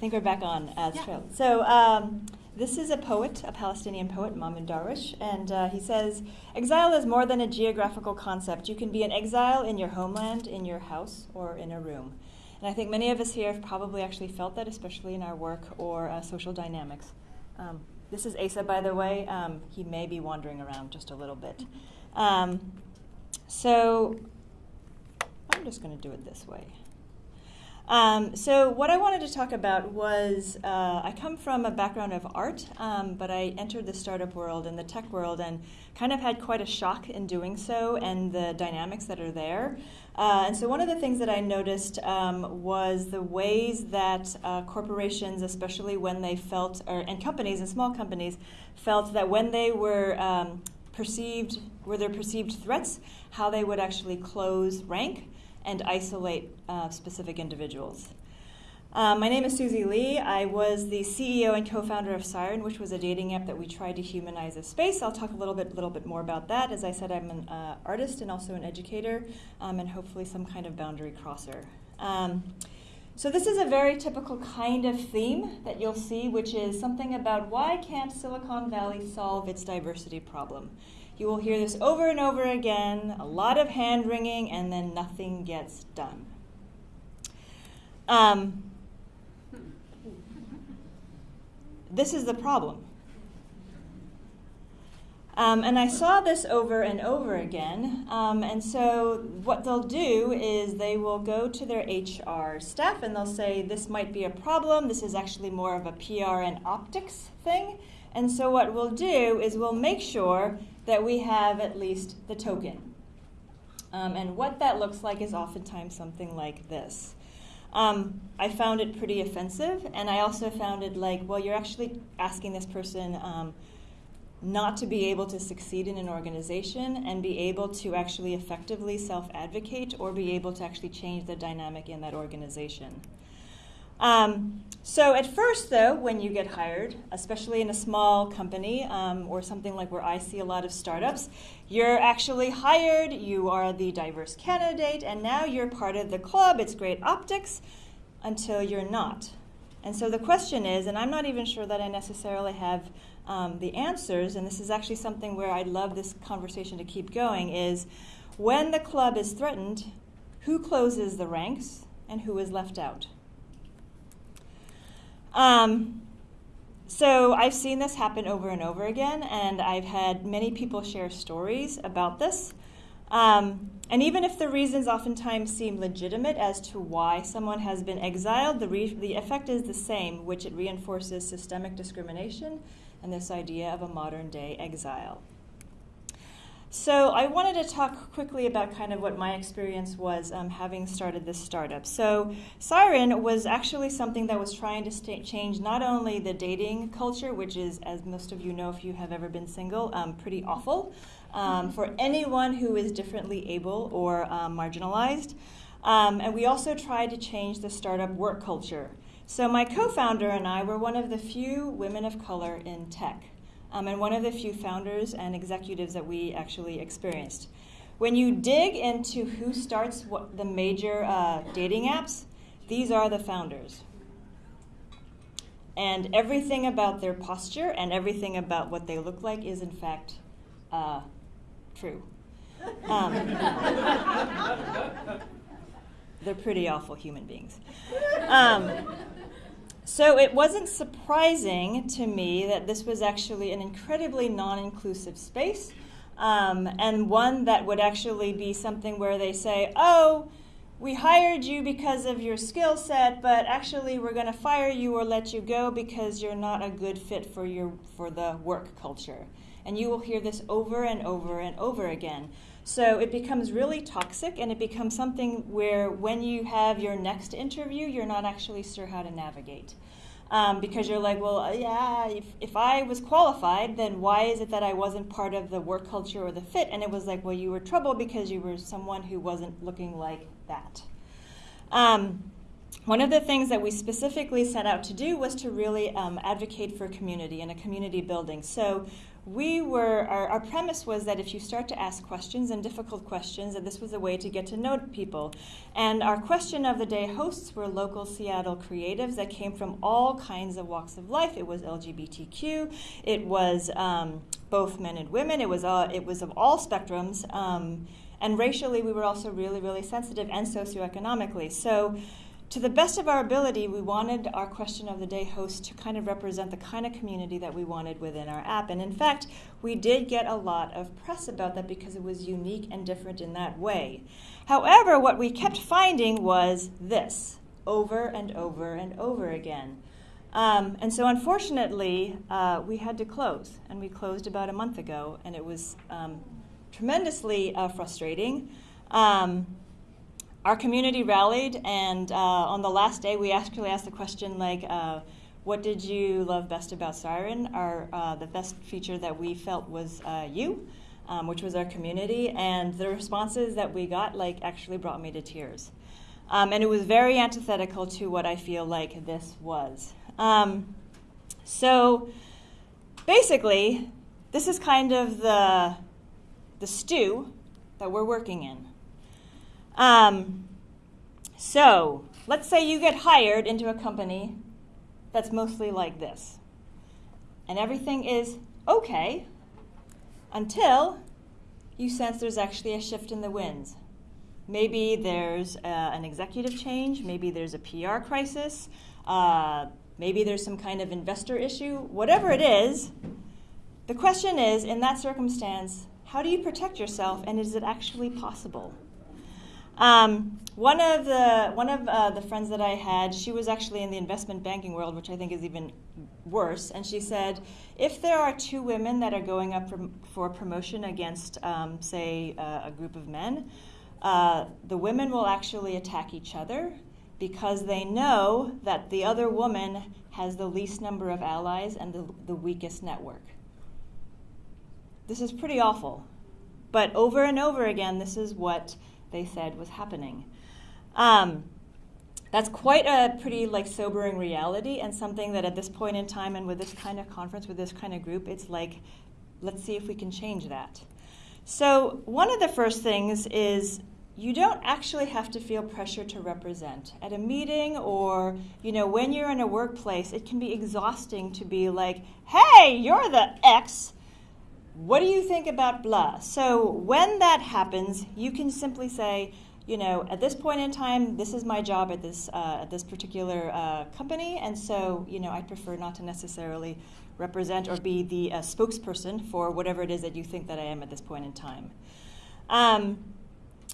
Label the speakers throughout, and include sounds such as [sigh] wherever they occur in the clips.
Speaker 1: think we're back on as
Speaker 2: Yeah.
Speaker 1: well. So um, this is a poet, a Palestinian poet, Mahmoud Darwish, and uh, he says, "Exile is more than a geographical concept. You can be an exile in your homeland, in your house, or in a room." And I think many of us here have probably actually felt that, especially in our work or uh, social dynamics. Um, this is Asa, by the way. Um, he may be wandering around just a little bit. Um, so I'm just going to do it this way. Um, so what I wanted to talk about was uh, I come from a background of art, um, but I entered the startup world and the tech world and kind of had quite a shock in doing so and the dynamics that are there. Uh, and so one of the things that I noticed um, was the ways that uh, corporations, especially when they felt, or, and companies and small companies, felt that when they were um, perceived, were there perceived threats, how they would actually close rank and isolate uh, specific individuals. Um, my name is Susie Lee. I was the CEO and co-founder of Siren, which was a dating app that we tried to humanize a space. I'll talk a little bit, little bit more about that. As I said, I'm an uh, artist and also an educator, um, and hopefully some kind of boundary crosser. Um, so this is a very typical kind of theme that you'll see, which is something about why can't Silicon Valley solve its diversity problem? You will hear this over and over again, a lot of hand wringing, and then nothing gets done. Um, this is the problem. Um, and I saw this over and over again. Um, and so, what they'll do is they will go to their HR staff and they'll say, This might be a problem. This is actually more of a PR and optics thing. And so, what we'll do is we'll make sure that we have at least the token. Um, and what that looks like is oftentimes something like this. Um, I found it pretty offensive, and I also found it like, well, you're actually asking this person um, not to be able to succeed in an organization and be able to actually effectively self advocate or be able to actually change the dynamic in that organization. Um, so, at first, though, when you get hired, especially in a small company um, or something like where I see a lot of startups, you're actually hired, you are the diverse candidate, and now you're part of the club. It's great optics until you're not. And so the question is, and I'm not even sure that I necessarily have um, the answers, and this is actually something where I'd love this conversation to keep going, is when the club is threatened, who closes the ranks and who is left out? Um, so I've seen this happen over and over again, and I've had many people share stories about this. Um, and even if the reasons oftentimes seem legitimate as to why someone has been exiled, the, the effect is the same, which it reinforces systemic discrimination and this idea of a modern day exile. So I wanted to talk quickly about kind of what my experience was um, having started this startup. So Siren was actually something that was trying to change not only the dating culture, which is, as most of you know, if you have ever been single, um, pretty awful um, for anyone who is differently able or um, marginalized. Um, and we also tried to change the startup work culture. So my co-founder and I were one of the few women of color in tech um, and one of the few founders and executives that we actually experienced. When you dig into who starts what, the major uh, dating apps, these are the founders. And everything about their posture and everything about what they look like is, in fact, uh, true. Um, [laughs] they're pretty awful human beings. Um, so it wasn't surprising to me that this was actually an incredibly non inclusive space um, and one that would actually be something where they say, oh, we hired you because of your skill set, but actually we're going to fire you or let you go because you're not a good fit for, your, for the work culture. And you will hear this over and over and over again. So it becomes really toxic and it becomes something where when you have your next interview, you're not actually sure how to navigate. Um, because you're like, well, uh, yeah, if, if I was qualified, then why is it that I wasn't part of the work culture or the fit? And it was like, well, you were trouble because you were someone who wasn't looking like that. Um, one of the things that we specifically set out to do was to really um, advocate for community and a community building. So we were our, our, premise was that if you start to ask questions and difficult questions that this was a way to get to know people. And our question of the day hosts were local seattle creatives that came from all kinds of walks of life. It was lgbtq it was um, both men and women it was uh, it was of all spectrums um, and racially we were also really really sensitive and socioeconomically. So to the best of our ability, we wanted our question of the day host to kind of represent the kind of community that we wanted within our app. And in fact, we did get a lot of press about that because it was unique and different in that way. However, what we kept finding was this over and over and over again. Um, and so, unfortunately, uh, we had to close, and we closed about a month ago, and it was um, tremendously uh, frustrating. Um, our community rallied, and uh, on the last day, we actually asked the question like, uh, "What did you love best about Siren?" Our uh, the best feature that we felt was uh, you, um, which was our community, and the responses that we got like actually brought me to tears, um, and it was very antithetical to what I feel like this was. Um, so, basically, this is kind of the the stew that we're working in. Um, so let's say you get hired into a company that's mostly like this, and everything is okay until you sense there's actually a shift in the winds. Maybe there's uh, an executive change, maybe there's a PR crisis, uh, maybe there's some kind of investor issue, whatever it is. The question is, in that circumstance, how do you protect yourself and is it actually possible? Um, one of the one of uh, the friends that I had, she was actually in the investment banking world, which I think is even worse. And she said, if there are two women that are going up for, for promotion against, um, say, uh, a group of men, uh, the women will actually attack each other because they know that the other woman has the least number of allies and the, the weakest network. This is pretty awful. But over and over again, this is what they said was happening. Um, that's quite a pretty like sobering reality and something that at this point in time and with this kind of conference with this kind of group it's like let's see if we can change that. So one of the first things is you don't actually have to feel pressure to represent. At a meeting or you know when you're in a workplace it can be exhausting to be like hey you're the x what do you think about blah? So when that happens, you can simply say, you know, at this point in time, this is my job at this uh, at this particular uh, company, and so you know, I prefer not to necessarily represent or be the uh, spokesperson for whatever it is that you think that I am at this point in time. Um,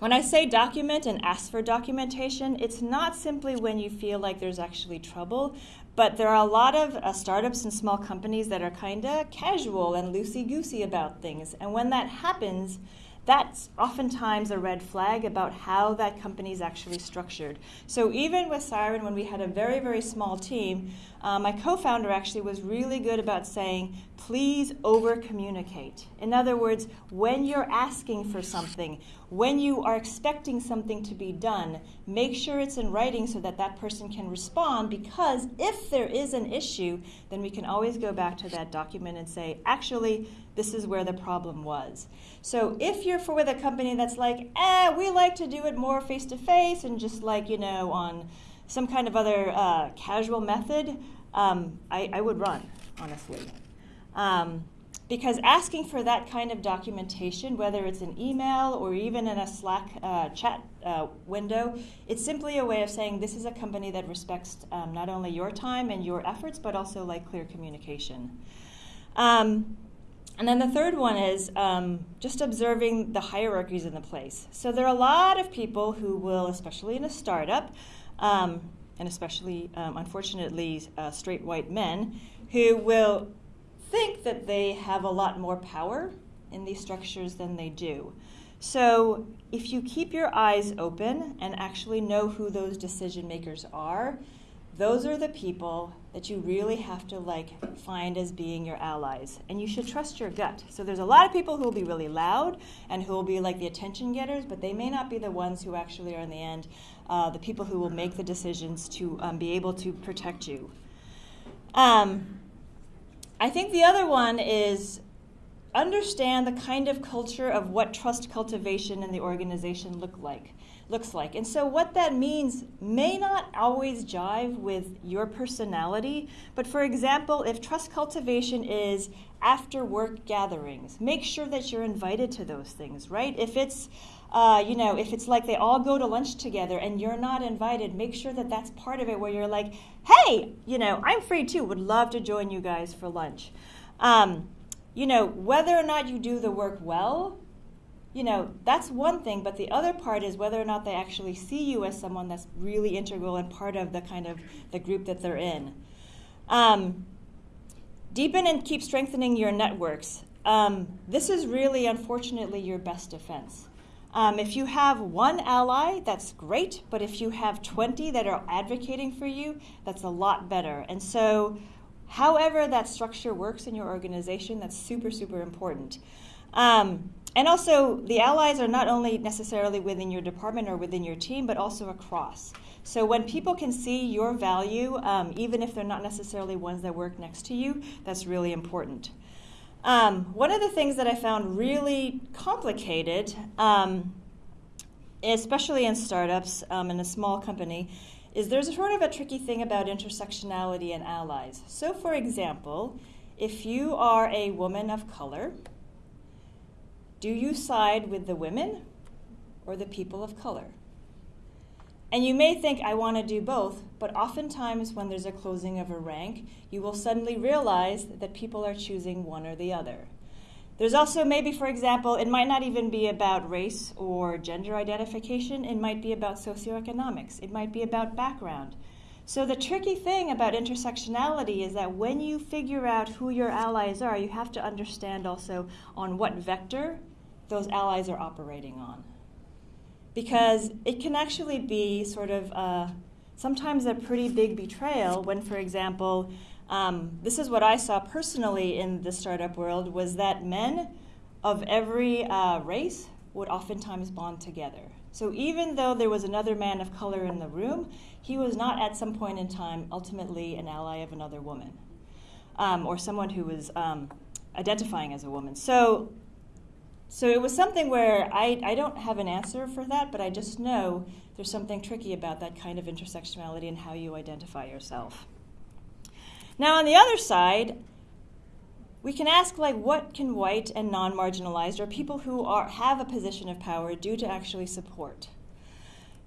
Speaker 1: when I say document and ask for documentation, it's not simply when you feel like there's actually trouble, but there are a lot of uh, startups and small companies that are kind of casual and loosey goosey about things. And when that happens, that's oftentimes a red flag about how that company is actually structured. So even with Siren, when we had a very, very small team, uh, my co-founder actually was really good about saying, please over communicate. In other words, when you're asking for something, when you are expecting something to be done, make sure it's in writing so that that person can respond because if there is an issue, then we can always go back to that document and say, actually, this is where the problem was. So if you're for with a company that's like, eh, we like to do it more face to face and just like, you know, on some kind of other uh, casual method, um, I, I, would run, honestly. Um, because asking for that kind of documentation, whether it's an email or even in a Slack uh, chat uh, window, it's simply a way of saying this is a company that respects um, not only your time and your efforts, but also like clear communication. Um, and then the third one is um, just observing the hierarchies in the place. So there are a lot of people who will, especially in a startup, um, and especially, um, unfortunately, uh, straight white men, who will think that they have a lot more power in these structures than they do. So if you keep your eyes open and actually know who those decision makers are, those are the people that you really have to like find as being your allies. And you should trust your gut. So there's a lot of people who will be really loud and who will be like the attention getters but they may not be the ones who actually are in the end uh, the people who will make the decisions to um, be able to protect you. Um, i think the other one is understand the kind of culture of what trust cultivation in the organization look like looks like. And so what that means may not always jive with your personality, but for example, if trust cultivation is after work gatherings, make sure that you're invited to those things, right? If it's uh, you know, if it's like they all go to lunch together and you're not invited, make sure that that's part of it where you're like, hey, you know, I'm free too, would love to join you guys for lunch. Um, you know, whether or not you do the work well, you know, that's one thing, but the other part is whether or not they actually see you as someone that's really integral and part of the kind of the group that they're in. Um, deepen and keep strengthening your networks. Um, this is really, unfortunately, your best defense. Um, if you have one ally, that's great, but if you have 20 that are advocating for you, that's a lot better. And so, however that structure works in your organization, that's super, super important. Um, and also, the allies are not only necessarily within your department or within your team, but also across. So when people can see your value, um, even if they're not necessarily ones that work next to you, that's really important. Um, one of the things that I found really complicated, um, especially in startups um, in a small company, is there's a sort of a tricky thing about intersectionality and allies. So, for example, if you are a woman of color, do you side with the women or the people of color? And you may think, I want to do both, but oftentimes when there's a closing of a rank, you will suddenly realize that people are choosing one or the other. There's also maybe, for example, it might not even be about race or gender identification, it might be about socioeconomics, it might be about background. So, the tricky thing about intersectionality is that when you figure out who your allies are, you have to understand also on what vector those allies are operating on. Because it can actually be sort of uh, sometimes a pretty big betrayal when, for example, um, this is what I saw personally in the startup world was that men of every uh, race would oftentimes bond together. So even though there was another man of color in the room, he was not at some point in time ultimately an ally of another woman um, or someone who was um, identifying as a woman. So so it was something where I, I don't have an answer for that, but I just know there's something tricky about that kind of intersectionality and how you identify yourself. Now, on the other side, we can ask like what can white and non-marginalized or people who are have a position of power do to actually support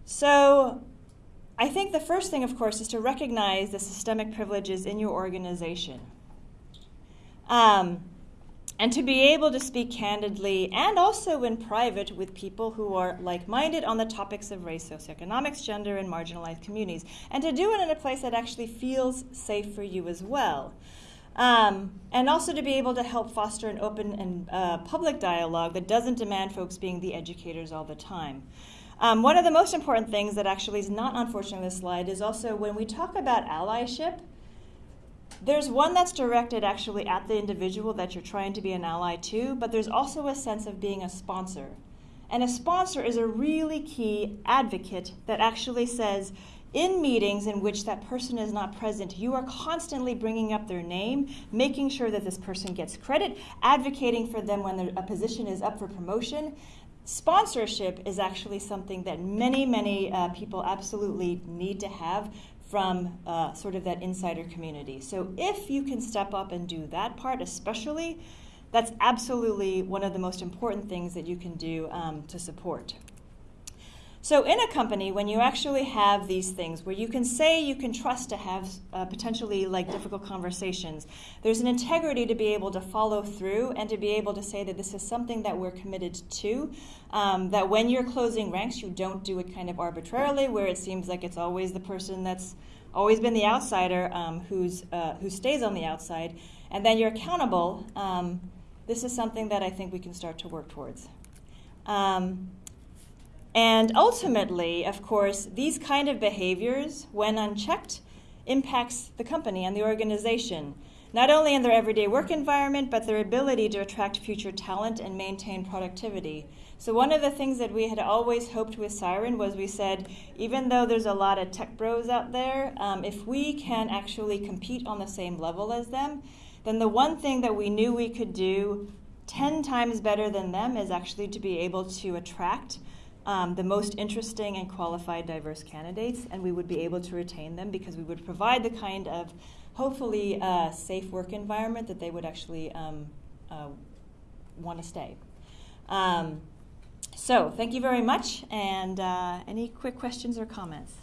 Speaker 1: so i think the first thing of course is to recognize the systemic privileges in your organization um, and to be able to speak candidly and also in private with people who are like minded on the topics of race, socioeconomics, gender, and marginalized communities, and to do it in a place that actually feels safe for you as well. Um, and also to be able to help foster an open and uh, public dialogue that doesn't demand folks being the educators all the time. Um, one of the most important things that actually is not unfortunate on this slide is also when we talk about allyship, there's one that's directed actually at the individual that you're trying to be an ally to, but there's also a sense of being a sponsor. And a sponsor is a really key advocate that actually says, in meetings in which that person is not present, you are constantly bringing up their name, making sure that this person gets credit, advocating for them when a position is up for promotion. Sponsorship is actually something that many, many uh, people absolutely need to have from uh, sort of that insider community. So if you can step up and do that part, especially, that's absolutely one of the most important things that you can do um, to support. So in a company, when you actually have these things where you can say you can trust to have uh, potentially like difficult conversations, there's an integrity to be able to follow through and to be able to say that this is something that we're committed to. Um, that when you're closing ranks, you don't do it kind of arbitrarily, where it seems like it's always the person that's always been the outsider um, who's uh, who stays on the outside, and then you're accountable. Um, this is something that I think we can start to work towards. And ultimately, of course, these kind of behaviors, when unchecked, impacts the company and the organization, not only in their everyday work environment, but their ability to attract future talent and maintain productivity. So one of the things that we had always hoped with Siren was we said, even though there's a lot of tech bros out there, um, if we can actually compete on the same level as them, then the one thing that we knew we could do 10 times better than them is actually to be able to attract um, the most interesting and qualified diverse candidates, and we would be able to retain them because we would provide the kind of hopefully uh, safe work environment that they would actually um, uh, want to stay. Um, so, thank you very much, and uh, any quick questions or comments?